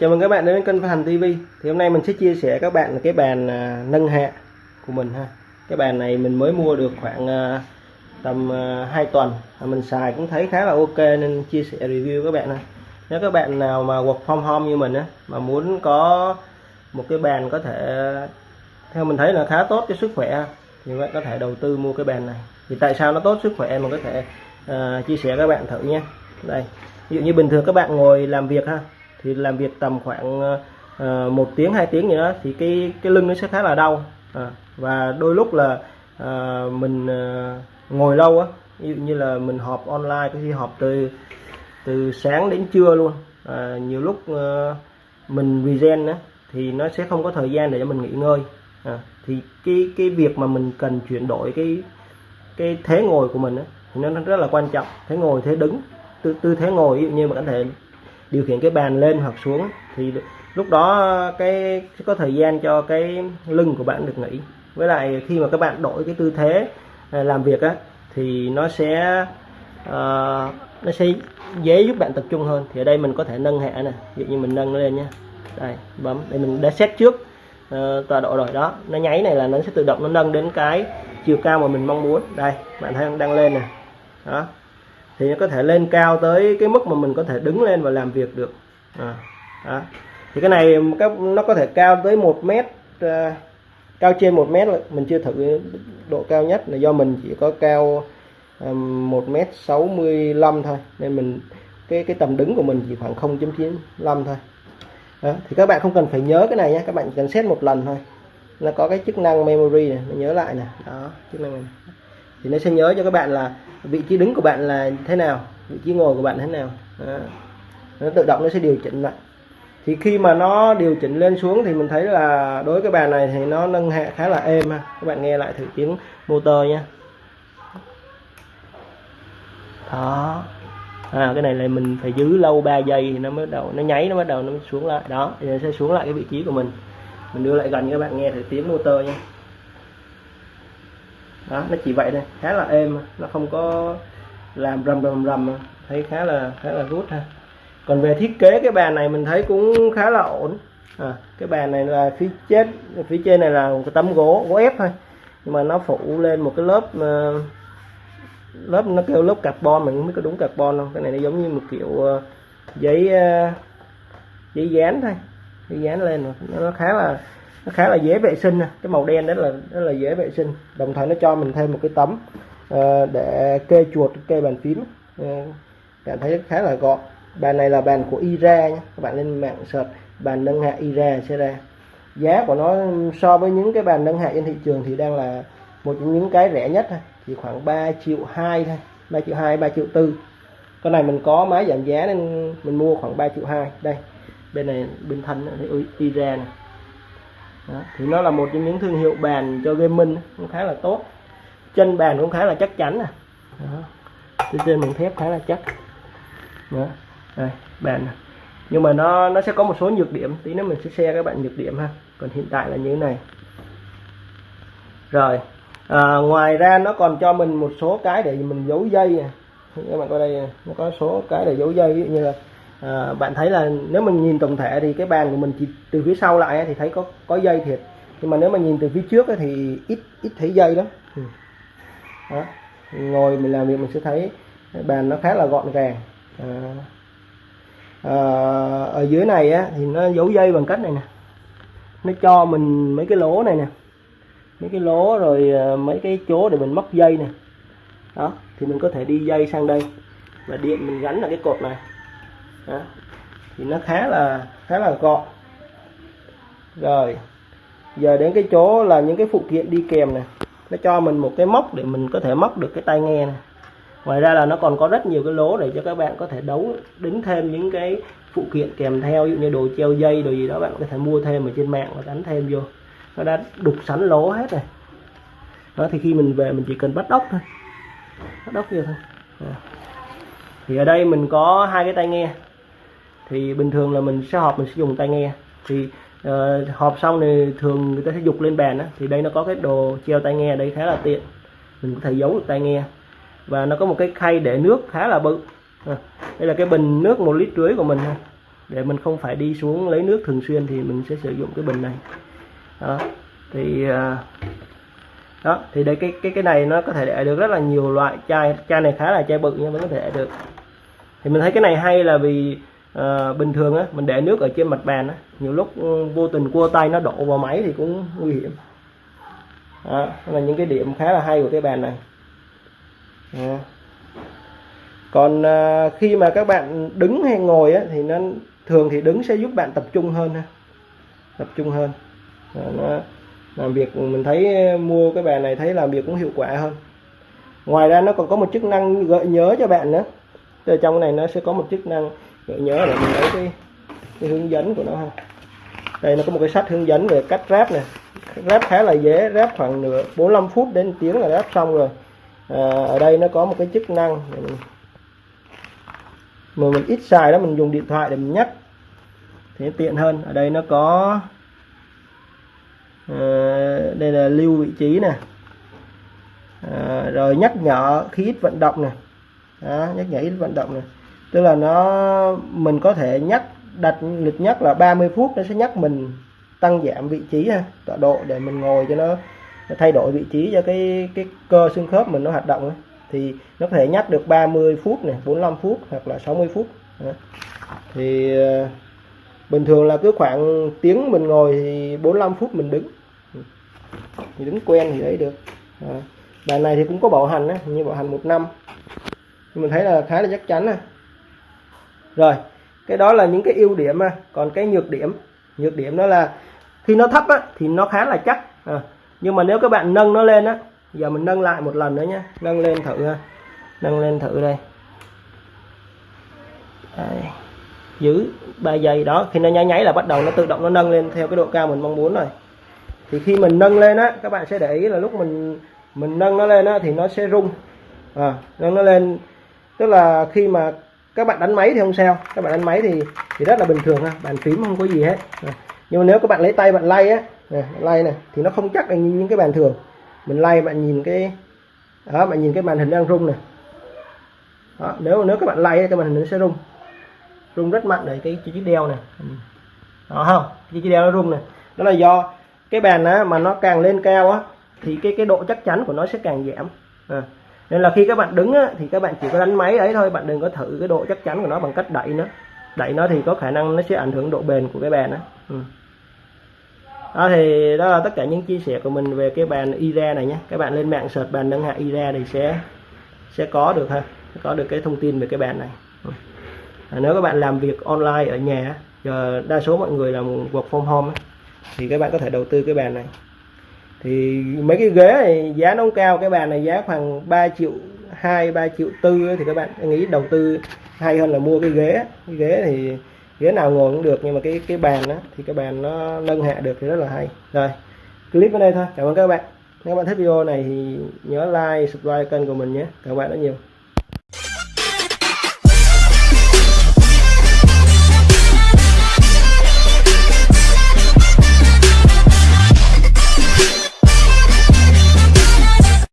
chào mừng các bạn đến với kênh Phát Hành TV. Thì hôm nay mình sẽ chia sẻ các bạn cái bàn à, nâng hạ của mình ha. Cái bàn này mình mới mua được khoảng à, tầm à, 2 tuần. Và mình xài cũng thấy khá là ok nên chia sẻ review các bạn ha. Nếu các bạn nào mà work from home như mình á mà muốn có một cái bàn có thể theo mình thấy là khá tốt cho sức khỏe thì các bạn có thể đầu tư mua cái bàn này. Thì tại sao nó tốt sức khỏe mình có thể à, chia sẻ các bạn thử nhé. Đây. Ví dụ như bình thường các bạn ngồi làm việc ha thì làm việc tầm khoảng uh, một tiếng hai tiếng gì đó thì cái cái lưng nó sẽ khá là đau. À, và đôi lúc là uh, mình uh, ngồi lâu á ví dụ như là mình họp online có khi họp từ từ sáng đến trưa luôn. À, nhiều lúc uh, mình regen á thì nó sẽ không có thời gian để cho mình nghỉ ngơi. À, thì cái cái việc mà mình cần chuyển đổi cái cái thế ngồi của mình á thì nó rất là quan trọng. Thế ngồi thế đứng tư, tư thế ngồi ví dụ như mình có thể điều khiển cái bàn lên hoặc xuống thì lúc đó cái có thời gian cho cái lưng của bạn được nghỉ. Với lại khi mà các bạn đổi cái tư thế à, làm việc á thì nó sẽ uh, nó sẽ dễ giúp bạn tập trung hơn. Thì ở đây mình có thể nâng hạ nè ví dụ như mình nâng nó lên nhé đây bấm để mình đã set trước uh, tọa độ rồi đó. Nó nháy này là nó sẽ tự động nó nâng đến cái chiều cao mà mình mong muốn. Đây bạn thấy đang lên nè. Đó thì nó có thể lên cao tới cái mức mà mình có thể đứng lên và làm việc được. À, đó. thì cái này nó có thể cao tới một mét à, cao trên một mét mình chưa thử độ cao nhất là do mình chỉ có cao à, một mét sáu mươi lăm thôi nên mình cái cái tầm đứng của mình chỉ khoảng 0.95 thôi. Đó. thì các bạn không cần phải nhớ cái này nhé các bạn cần xét một lần thôi. Nó có cái chức năng memory này nó nhớ lại nè đó chức năng này thì nó sẽ nhớ cho các bạn là vị trí đứng của bạn là thế nào vị trí ngồi của bạn thế nào. Đó. nó tự động nó sẽ điều chỉnh lại. Thì khi mà nó điều chỉnh lên xuống thì mình thấy là đối với cái bàn này thì nó nâng hạ khá là êm ha. Các bạn nghe lại thử tiếng motor nha. Đó. À, cái này là mình phải giữ lâu 3 giây thì nó mới đầu nó nháy nó bắt đầu nó mới xuống lại. Đó thì nó sẽ xuống lại cái vị trí của mình. Mình đưa lại gần các bạn nghe thử tiếng motor nha đó nó chỉ vậy thôi khá là êm nó không có làm rầm rầm rầm thấy khá là khá là rút ha. Còn về thiết kế cái bàn này mình thấy cũng khá là ổn. À, cái bàn này là phía trên phía trên này là một cái tấm gỗ gỗ ép thôi. Nhưng mà nó phủ lên một cái lớp uh, lớp nó kêu lớp carbon mình không biết có đúng carbon không? Cái này nó giống như một kiểu uh, giấy uh, giấy dán thôi giấy dán lên nó khá là nó khá là dễ vệ sinh cái màu đen đó là rất là dễ vệ sinh. Đồng thời nó cho mình thêm một cái tấm uh, để kê chuột kê bàn phím. Ờ, uh, cảm thấy khá là gọn. Bàn này là bàn của Ira nhé các bạn lên mạng search bàn nâng hạ Ira sẽ ra. Giá của nó so với những cái bàn nâng hạ trên thị trường thì đang là một trong những cái rẻ nhất thôi. Chỉ khoảng 3 triệu 2 thôi. 3 triệu 2 3 triệu 4 con này mình có máy giảm giá nên mình mua khoảng 3 triệu 2 đây bên này bên thân thì Ira này đó. thì nó là một trong những thương hiệu bàn cho gaming cũng khá là tốt. Chân bàn cũng khá là chắc chắn à. nè trên trên bằng thép khá là chắc. Đó. đây bàn này. nhưng mà nó nó sẽ có một số nhược điểm. Tí nữa mình sẽ share các bạn nhược điểm ha. Còn hiện tại là như thế này. Rồi. À, ngoài ra nó còn cho mình một số cái để mình giấu dây nè. Các bạn coi đây nó có số cái để giấu dây ví dụ như là à, bạn thấy là nếu mình nhìn tổng thể thì cái bàn của mình chỉ từ phía sau lại thì thấy có có dây thiệt. Nhưng mà nếu mà nhìn từ phía trước thì ít ít thấy dây lắm. Ừ. đó. ngồi mình làm việc mình sẽ thấy bàn nó khá là gọn gàng. À, à, ở dưới này á, thì nó giấu dây bằng cách này nè. Nó cho mình mấy cái lỗ này nè. Mấy cái lỗ rồi mấy cái chỗ để mình móc dây nè. Đó thì mình có thể đi dây sang đây. Và điện mình gắn là cái cột này đó. thì nó khá là khá là gọn. Rồi. Giờ đến cái chỗ là những cái phụ kiện đi kèm này. Nó cho mình một cái móc để mình có thể móc được cái tai nghe này. Ngoài ra là nó còn có rất nhiều cái lỗ để cho các bạn có thể đấu, đính thêm những cái phụ kiện kèm theo. Ví dụ như đồ treo dây, đồ gì đó, bạn có thể mua thêm ở trên mạng và đánh thêm vô. Nó đã đục sẵn lỗ hết rồi. Đó, thì khi mình về mình chỉ cần bắt ốc thôi. Bắt ốc vô thôi. Thì ở đây mình có hai cái tai nghe thì bình thường là mình sẽ họp mình sẽ dùng tai nghe. Thì uh, họp xong thì thường người ta sẽ dục lên bàn đó. thì đây nó có cái đồ treo tai nghe đây khá là tiện. Mình có thể giấu được tai nghe. Và nó có một cái khay để nước khá là bự. À, đây là cái bình nước một lít rưỡi của mình ha để mình không phải đi xuống lấy nước thường xuyên thì mình sẽ sử dụng cái bình này. Đó thì ờ, đó thì đây cái cái cái này nó có thể để được rất là nhiều loại chai. Chai này khá là chai bự nhưng vẫn có thể để được. Thì mình thấy cái này hay là vì à, bình thường á mình để nước ở trên mặt bàn á nhiều lúc ừ, vô tình cua tay nó đổ vào máy thì cũng nguy hiểm. Đó, là những cái điểm khá là hay của cái bàn này. À. còn à, khi mà các bạn đứng hay ngồi á thì nó thường thì đứng sẽ giúp bạn tập trung hơn ha. Tập trung hơn. À, nó làm việc mình thấy ờ, mua cái bàn này thấy làm việc cũng hiệu quả hơn. Ngoài ra nó còn có một chức năng gợi nhớ cho bạn nữa. Ở trong cái này nó sẽ có một chức năng gợi nhớ để mình lấy cái, cái hướng dẫn của nó ha. Đây nó có một cái sách hướng dẫn về cách ráp này ráp khá là dễ ráp khoảng nửa 45 phút đến tiếng là ráp xong rồi. À, ở đây nó có một cái chức năng mình, mà mình ít xài đó mình dùng điện thoại để mình nhắc. Thế tiện hơn. Ở đây nó có à, đây là lưu vị trí nè. À, rồi nhắc nhở khi ít vận động nè. Đó, nhắc nhở ít vận động này tức là nó mình có thể nhắc đặt lịch nhắc là 30 phút nó sẽ nhắc mình tăng giảm vị trí ha tọa độ để mình ngồi cho nó, nó thay đổi vị trí cho cái cái cơ xương khớp mình nó hoạt động ấy. thì nó có thể nhắc được 30 phút này 45 phút hoặc là 60 phút. Thì ờ, bình thường là cứ khoảng tiếng mình ngồi thì 45 phút mình đứng. Thì đứng quen thì lấy được. À. bài này thì cũng có bảo hành á như bảo hành một năm. Nhưng mình thấy là khá là chắc chắn này rồi cái đó là những cái ưu điểm à. còn cái nhược điểm nhược điểm đó là khi nó thấp á, thì nó khá là chắc à. nhưng mà nếu các bạn nâng nó lên á giờ mình nâng lại một lần nữa nhé nâng lên thử ha nâng lên thử đây Đấy. giữ 3 giây đó khi nó nháy nháy là bắt đầu nó tự động nó nâng lên theo cái độ cao mình mong muốn rồi thì khi mình nâng lên á các bạn sẽ để ý là lúc mình mình nâng nó lên á thì nó sẽ rung à, nâng nó lên tức là khi mà các bạn đánh máy thì không sao. Các bạn đánh máy thì thì rất là bình thường ha. Bàn phím không có gì hết. Nhưng mà nếu các bạn lấy tay bạn lay á này, lay này thì nó không chắc là như những cái bàn thường. Mình lay bạn nhìn cái đó bạn nhìn cái màn hình đang rung này đó, nếu nếu các bạn lay cái màn hình nó sẽ rung. Rung rất mạnh để cái chiếc đeo này ừ. đó không? Cái chiếc đeo nó rung này đó là do cái bàn á mà nó càng lên cao á thì cái cái độ chắc chắn của nó sẽ càng giảm. À nên là khi các bạn đứng á, thì các bạn chỉ có đánh máy ấy thôi bạn đừng có thử cái độ chắc chắn của nó bằng cách đẩy nó. Đẩy nó thì có khả năng nó sẽ ảnh hưởng độ bền của cái bàn đó ừ. đó thì đó là tất cả những chia sẻ của mình về cái bàn IRA này nhé. Các bạn lên mạng search bàn nâng hạ IRA thì sẽ sẽ có được ha. Có được cái thông tin về cái bàn này. Ừ. à, nếu các bạn làm việc online ở nhà giờ đa số mọi người làm work from home thì các bạn có thể đầu tư cái bàn này thì mấy cái ghế này giá nó cao, cái bàn này giá khoảng 3 triệu 2 3 triệu tư thì các bạn nghĩ đầu tư hay hơn là mua cái ghế. Cái ghế thì ghế nào ngồi cũng được, nhưng mà cái cái bàn đó thì cái bàn nó nâng hạ được thì rất là hay. Rồi, clip ở đây thôi. Cảm ơn các bạn. Nếu các bạn thích video này thì nhớ like, subscribe kênh của mình nhé. Cảm ơn bạn rất nhiều.